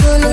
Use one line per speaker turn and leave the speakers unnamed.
चल